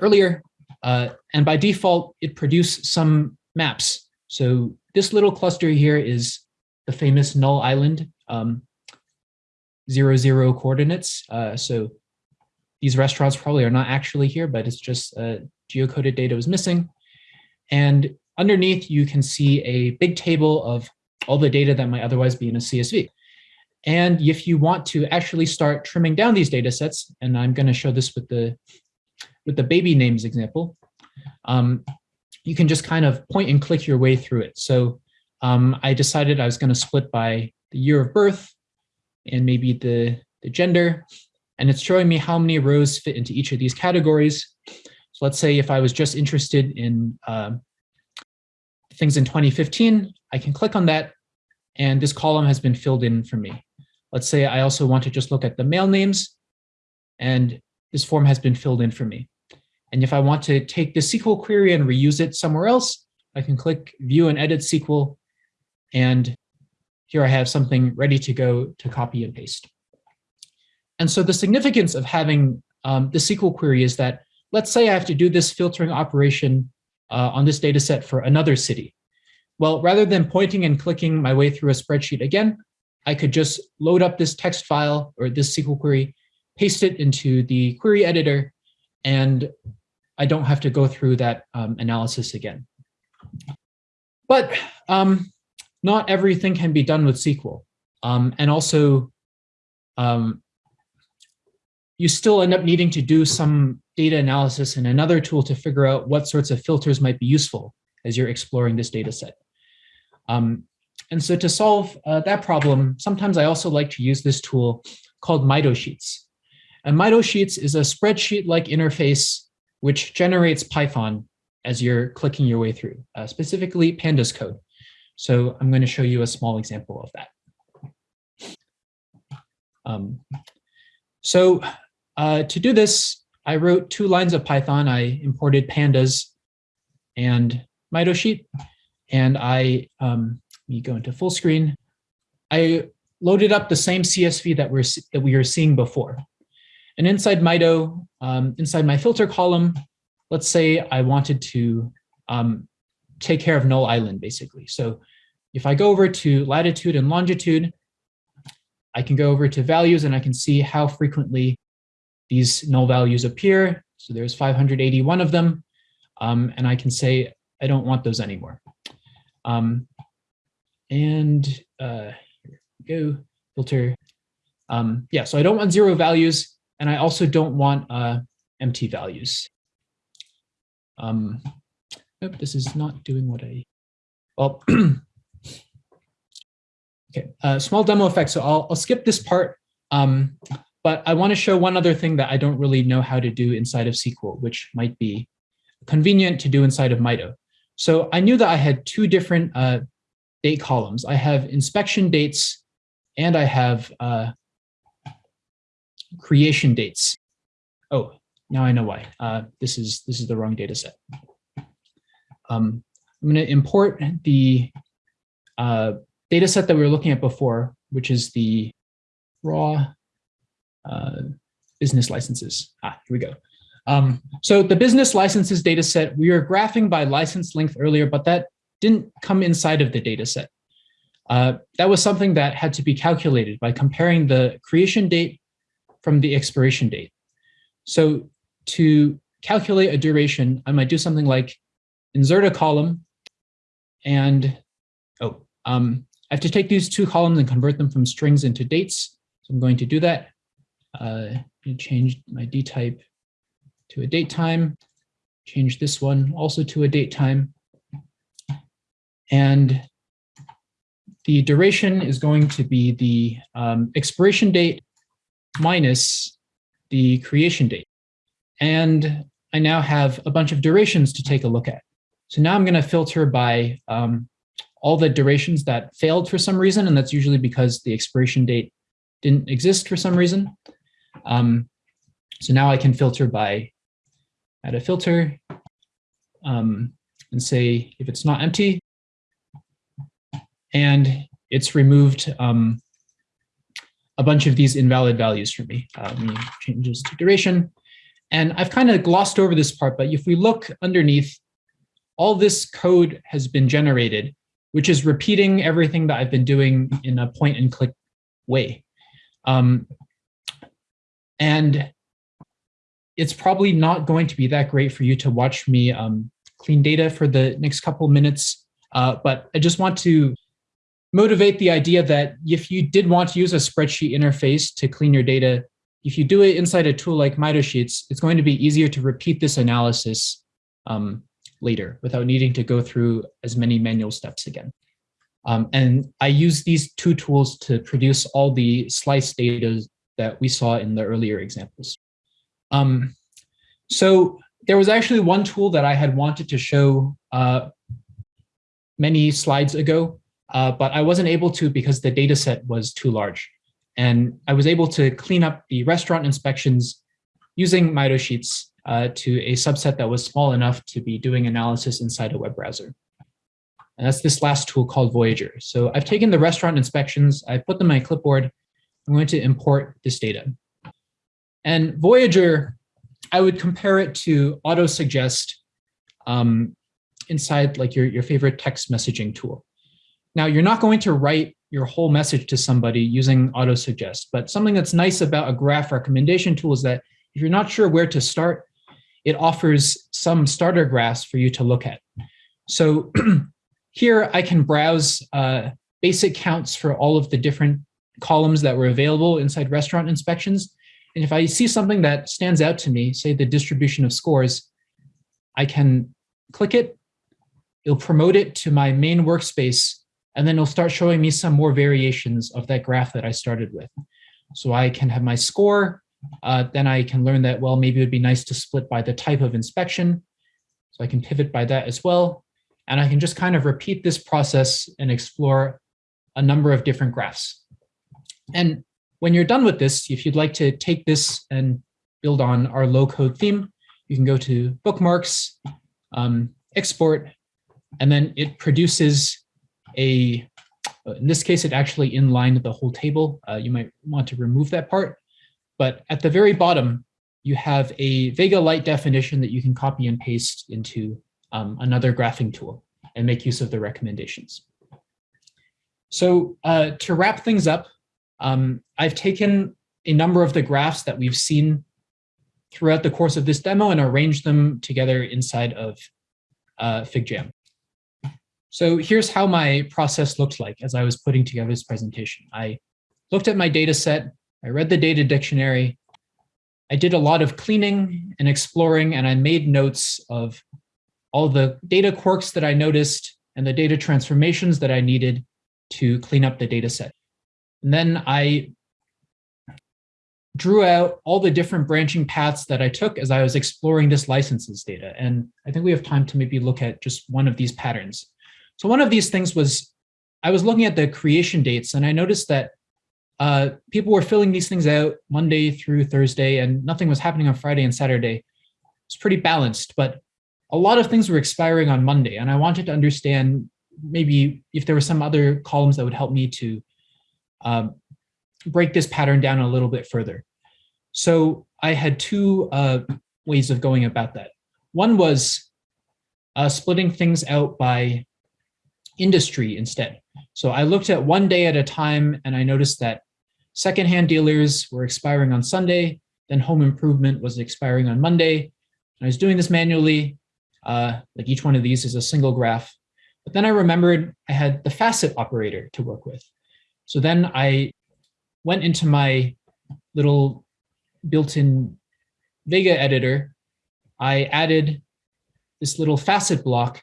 earlier. Uh, and by default, it produced some maps. So this little cluster here is the famous Null Island. Um, zero, zero coordinates. Uh, so these restaurants probably are not actually here, but it's just uh, geocoded data was missing. And underneath, you can see a big table of all the data that might otherwise be in a CSV. And if you want to actually start trimming down these data sets, and I'm going to show this with the with the baby names example, um, you can just kind of point and click your way through it. So um, I decided I was going to split by the year of birth and maybe the, the gender. And it's showing me how many rows fit into each of these categories. So let's say if I was just interested in uh, things in 2015, I can click on that and this column has been filled in for me. Let's say I also want to just look at the male names and this form has been filled in for me. And if I want to take the SQL query and reuse it somewhere else, I can click view and edit SQL. And here I have something ready to go to copy and paste. And so the significance of having um, the SQL query is that, let's say I have to do this filtering operation uh, on this data set for another city. Well, rather than pointing and clicking my way through a spreadsheet again, I could just load up this text file or this SQL query, paste it into the query editor, and I don't have to go through that um, analysis again. But um, not everything can be done with SQL. Um, and also, um, you still end up needing to do some data analysis and another tool to figure out what sorts of filters might be useful as you're exploring this data set. Um, and so to solve uh, that problem, sometimes I also like to use this tool called Mito Sheets. And Mito Sheets is a spreadsheet-like interface which generates Python as you're clicking your way through, uh, specifically pandas code. So I'm going to show you a small example of that. Um, so uh, to do this, I wrote two lines of Python. I imported pandas and Sheet, and I, um, let me go into full screen. I loaded up the same CSV that we're that we were seeing before. And inside Mito, um, inside my filter column, let's say I wanted to um, take care of null island, basically. So if I go over to latitude and longitude, I can go over to values and I can see how frequently these null values appear. So there's 581 of them. Um, and I can say, I don't want those anymore. Um, and uh, here we go, filter. Um, yeah, so I don't want zero values. And I also don't want uh, empty values. Um, nope, this is not doing what I, well, okay, uh, small demo effect. So I'll, I'll skip this part, um, but I wanna show one other thing that I don't really know how to do inside of SQL, which might be convenient to do inside of Mito. So I knew that I had two different uh, date columns. I have inspection dates and I have uh, creation dates. Oh, now I know why. Uh, this is this is the wrong data set. Um, I'm going to import the uh, data set that we were looking at before, which is the raw business licenses. Ah, here we go. Um, so the business licenses data set, we were graphing by license length earlier, but that didn't come inside of the data set. Uh, that was something that had to be calculated by comparing the creation date from the expiration date. So to calculate a duration, I might do something like insert a column and, oh, um, I have to take these two columns and convert them from strings into dates. So I'm going to do that. Uh, change my D type to a date time, change this one also to a date time. And the duration is going to be the um, expiration date minus the creation date. And I now have a bunch of durations to take a look at. So now I'm going to filter by um, all the durations that failed for some reason, and that's usually because the expiration date didn't exist for some reason. Um, so now I can filter by add a filter um, and say if it's not empty, and it's removed um, a bunch of these invalid values for me. Uh, changes to duration. And I've kind of glossed over this part, but if we look underneath, all this code has been generated, which is repeating everything that I've been doing in a point and click way. Um, and it's probably not going to be that great for you to watch me um, clean data for the next couple minutes, uh, but I just want to motivate the idea that if you did want to use a spreadsheet interface to clean your data, if you do it inside a tool like Sheets, it's going to be easier to repeat this analysis um, later without needing to go through as many manual steps again. Um, and I use these two tools to produce all the slice data that we saw in the earlier examples. Um, so there was actually one tool that I had wanted to show uh, many slides ago, uh, but I wasn't able to because the data set was too large. And I was able to clean up the restaurant inspections using Mito Sheets uh, to a subset that was small enough to be doing analysis inside a web browser. And that's this last tool called Voyager. So I've taken the restaurant inspections, I put them on my clipboard, I'm going to import this data. And Voyager, I would compare it to AutoSuggest um, inside like your, your favorite text messaging tool. Now, you're not going to write your whole message to somebody using auto-suggest, but something that's nice about a graph recommendation tool is that if you're not sure where to start, it offers some starter graphs for you to look at. So here I can browse uh, basic counts for all of the different columns that were available inside restaurant inspections. And if I see something that stands out to me, say the distribution of scores, I can click it, it'll promote it to my main workspace, and then it'll start showing me some more variations of that graph that I started with. So I can have my score, uh, then I can learn that, well, maybe it would be nice to split by the type of inspection. So I can pivot by that as well. And I can just kind of repeat this process and explore a number of different graphs. And when you're done with this, if you'd like to take this and build on our low code theme, you can go to bookmarks, um, export, and then it produces a, in this case, it actually inlined the whole table. Uh, you might want to remove that part. But at the very bottom, you have a Vega Lite definition that you can copy and paste into um, another graphing tool and make use of the recommendations. So uh, to wrap things up, um, I've taken a number of the graphs that we've seen throughout the course of this demo and arranged them together inside of uh, FigJam. So here's how my process looked like as I was putting together this presentation. I looked at my data set, I read the data dictionary, I did a lot of cleaning and exploring, and I made notes of all the data quirks that I noticed and the data transformations that I needed to clean up the data set. And then I drew out all the different branching paths that I took as I was exploring this licenses data. And I think we have time to maybe look at just one of these patterns. So one of these things was, I was looking at the creation dates and I noticed that uh, people were filling these things out Monday through Thursday and nothing was happening on Friday and Saturday. It's pretty balanced, but a lot of things were expiring on Monday. And I wanted to understand maybe if there were some other columns that would help me to um, break this pattern down a little bit further. So I had two uh, ways of going about that. One was uh, splitting things out by industry instead. So I looked at one day at a time and I noticed that secondhand dealers were expiring on Sunday, then home improvement was expiring on Monday. I was doing this manually, uh, like each one of these is a single graph. But then I remembered I had the facet operator to work with. So then I went into my little built-in Vega editor. I added this little facet block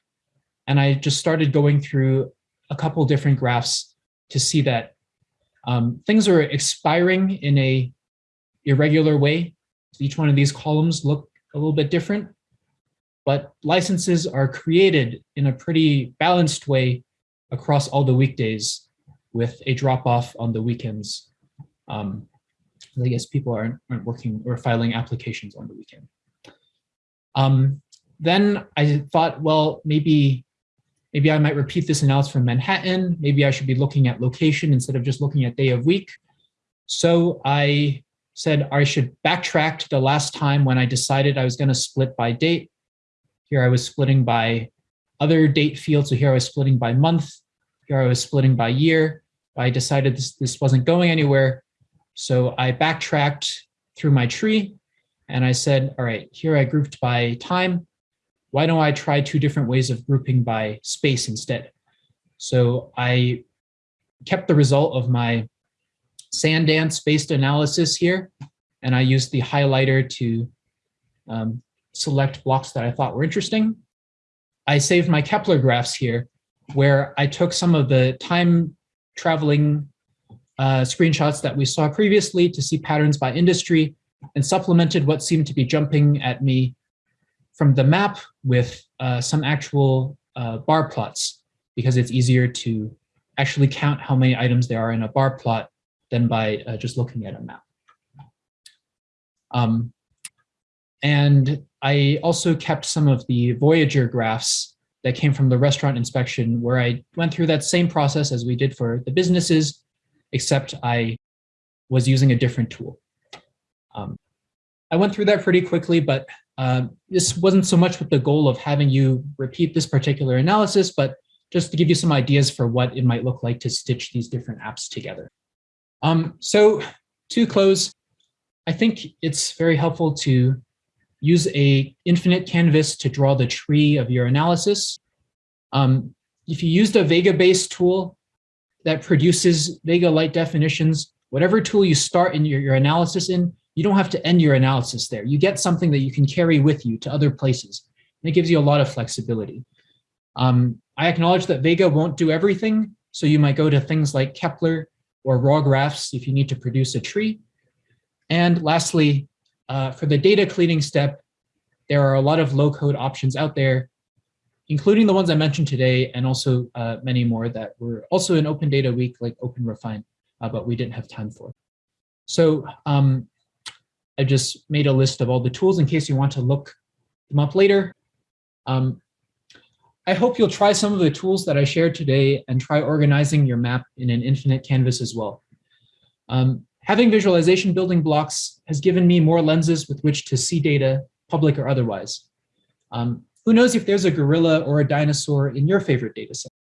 and I just started going through a couple different graphs to see that um, things are expiring in a irregular way. Each one of these columns look a little bit different, but licenses are created in a pretty balanced way across all the weekdays with a drop off on the weekends. Um, I guess people aren't, aren't working or filing applications on the weekend. Um, then I thought, well, maybe maybe I might repeat this analysis from Manhattan. Maybe I should be looking at location instead of just looking at day of week. So I said I should backtrack to the last time when I decided I was going to split by date. Here I was splitting by other date fields. So here I was splitting by month. Here I was splitting by year. I decided this, this wasn't going anywhere. So I backtracked through my tree and I said, all right, here I grouped by time. Why don't I try two different ways of grouping by space instead? So I kept the result of my SandDance based analysis here, and I used the highlighter to um, select blocks that I thought were interesting. I saved my Kepler graphs here, where I took some of the time traveling uh, screenshots that we saw previously to see patterns by industry and supplemented what seemed to be jumping at me from the map with uh, some actual uh, bar plots because it's easier to actually count how many items there are in a bar plot than by uh, just looking at a map. Um, and I also kept some of the Voyager graphs that came from the restaurant inspection where I went through that same process as we did for the businesses, except I was using a different tool. Um, I went through that pretty quickly, but uh, this wasn't so much with the goal of having you repeat this particular analysis, but just to give you some ideas for what it might look like to stitch these different apps together. Um, so to close, I think it's very helpful to use a infinite canvas to draw the tree of your analysis. Um, if you used a Vega-based tool that produces Vega-Lite definitions, whatever tool you start in your, your analysis in, you don't have to end your analysis there. You get something that you can carry with you to other places. And it gives you a lot of flexibility. Um, I acknowledge that Vega won't do everything, so you might go to things like Kepler or RAWGraphs if you need to produce a tree. And lastly, uh, for the data cleaning step, there are a lot of low code options out there, including the ones I mentioned today, and also uh, many more that were also in Open Data Week, like OpenRefine, uh, but we didn't have time for. So um, I just made a list of all the tools in case you want to look them up later. Um, I hope you'll try some of the tools that I shared today and try organizing your map in an infinite canvas as well. Um, Having visualization building blocks has given me more lenses with which to see data, public or otherwise. Um, who knows if there's a gorilla or a dinosaur in your favorite data set?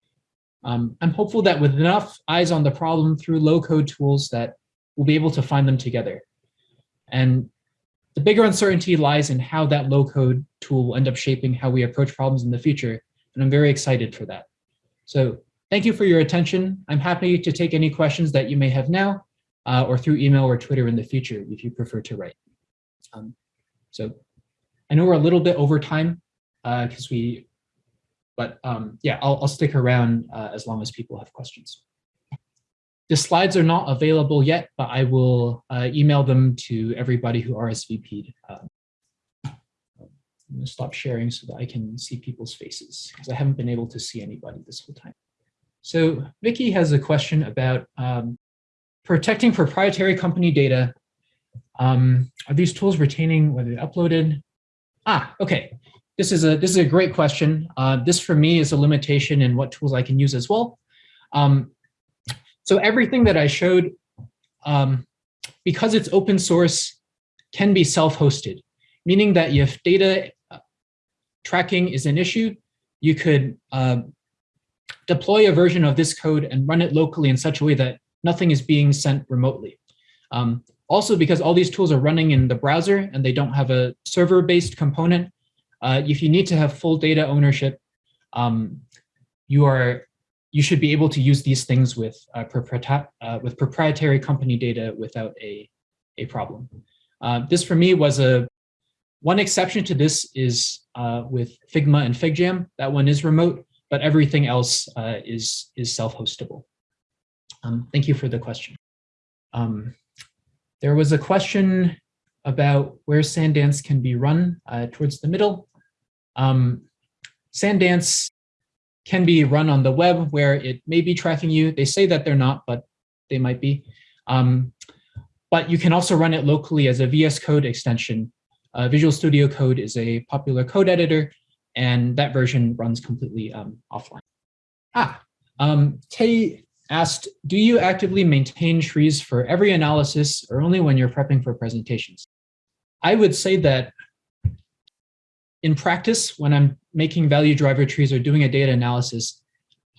Um, I'm hopeful that with enough eyes on the problem through low code tools that we'll be able to find them together. And the bigger uncertainty lies in how that low code tool will end up shaping how we approach problems in the future. And I'm very excited for that. So thank you for your attention. I'm happy to take any questions that you may have now uh, or through email or Twitter in the future if you prefer to write. Um, so I know we're a little bit over time because uh, we, but um, yeah, I'll, I'll stick around uh, as long as people have questions. The slides are not available yet, but I will uh, email them to everybody who RSVP'd. Um, I'm gonna stop sharing so that I can see people's faces because I haven't been able to see anybody this whole time. So Vicky has a question about um, protecting proprietary company data. Um, are these tools retaining whether they uploaded? Ah, okay. This is a this is a great question. Uh, this for me is a limitation in what tools I can use as well. Um, so everything that I showed, um, because it's open source, can be self-hosted, meaning that if data uh, tracking is an issue, you could uh, deploy a version of this code and run it locally in such a way that nothing is being sent remotely. Um, also, because all these tools are running in the browser and they don't have a server-based component, uh, if you need to have full data ownership, um, you are you should be able to use these things with uh, uh, with proprietary company data without a a problem. Uh, this for me was a one exception to this is uh, with Figma and FigJam. That one is remote, but everything else uh, is is self-hostable. Um, thank you for the question. Um, there was a question about where SandDance can be run uh, towards the middle. Um, SandDance can be run on the web where it may be tracking you. They say that they're not, but they might be. Um, but you can also run it locally as a VS Code extension. Uh, Visual Studio Code is a popular code editor, and that version runs completely um, offline. Ah, um, Tay asked, do you actively maintain trees for every analysis or only when you're prepping for presentations? I would say that in practice, when I'm making value driver trees or doing a data analysis,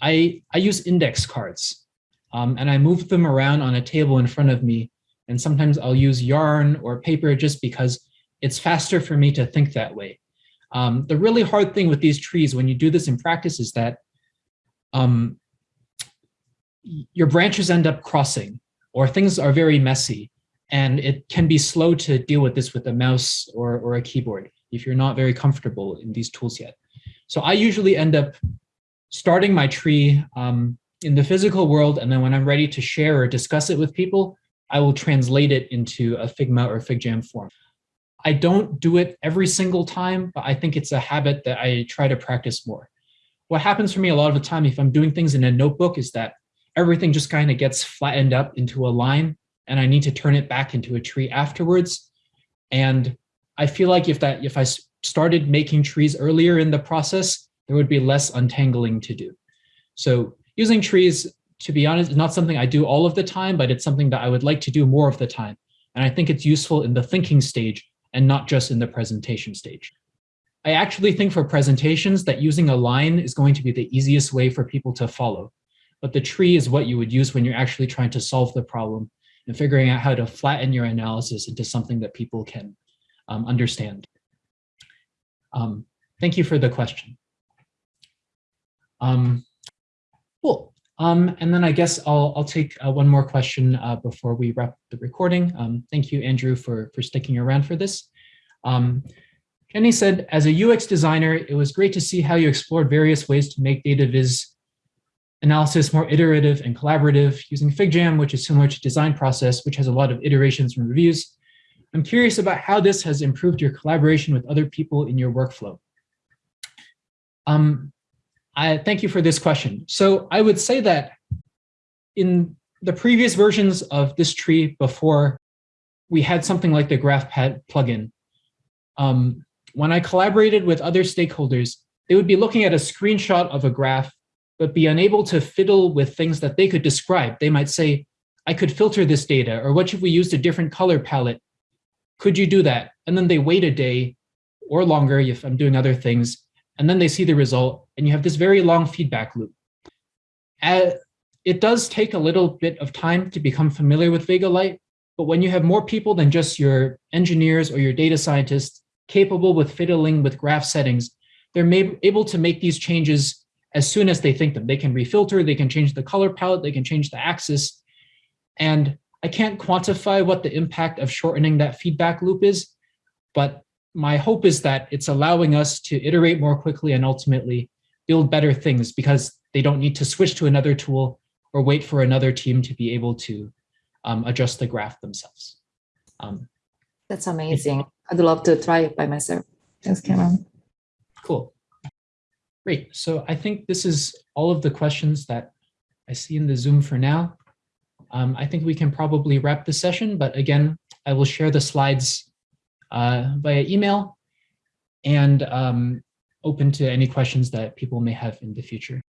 I, I use index cards um, and I move them around on a table in front of me. And sometimes I'll use yarn or paper just because it's faster for me to think that way. Um, the really hard thing with these trees when you do this in practice is that um, your branches end up crossing or things are very messy and it can be slow to deal with this with a mouse or, or a keyboard if you're not very comfortable in these tools yet. So I usually end up starting my tree um, in the physical world, and then when I'm ready to share or discuss it with people, I will translate it into a Figma or FigJam form. I don't do it every single time, but I think it's a habit that I try to practice more. What happens for me a lot of the time if I'm doing things in a notebook is that everything just kind of gets flattened up into a line and I need to turn it back into a tree afterwards. And I feel like if that if I started making trees earlier in the process, there would be less untangling to do. So using trees, to be honest, is not something I do all of the time, but it's something that I would like to do more of the time. And I think it's useful in the thinking stage and not just in the presentation stage. I actually think for presentations that using a line is going to be the easiest way for people to follow. But the tree is what you would use when you're actually trying to solve the problem and figuring out how to flatten your analysis into something that people can um, understand. Um, thank you for the question. Um, cool. Um, and then I guess I'll, I'll take uh, one more question uh, before we wrap the recording. Um, thank you, Andrew, for, for sticking around for this. Um, Jenny said, as a UX designer, it was great to see how you explored various ways to make data viz analysis more iterative and collaborative using FigJam, which is similar to design process, which has a lot of iterations and reviews. I'm curious about how this has improved your collaboration with other people in your workflow. Um, I thank you for this question. So I would say that in the previous versions of this tree before we had something like the GraphPad plugin, um, when I collaborated with other stakeholders, they would be looking at a screenshot of a graph, but be unable to fiddle with things that they could describe. They might say, I could filter this data, or what if we used a different color palette? Could you do that? And then they wait a day or longer if I'm doing other things, and then they see the result, and you have this very long feedback loop. It does take a little bit of time to become familiar with Vega-Lite, but when you have more people than just your engineers or your data scientists capable with fiddling with graph settings, they're able to make these changes as soon as they think them. They can refilter, they can change the color palette, they can change the axis. And I can't quantify what the impact of shortening that feedback loop is, but my hope is that it's allowing us to iterate more quickly and ultimately build better things because they don't need to switch to another tool or wait for another team to be able to um, adjust the graph themselves. Um, That's amazing. I'd love to try it by myself. Thanks, Cameron. Cool. Great. So I think this is all of the questions that I see in the Zoom for now. Um, I think we can probably wrap the session, but again, I will share the slides uh, via email and um, open to any questions that people may have in the future.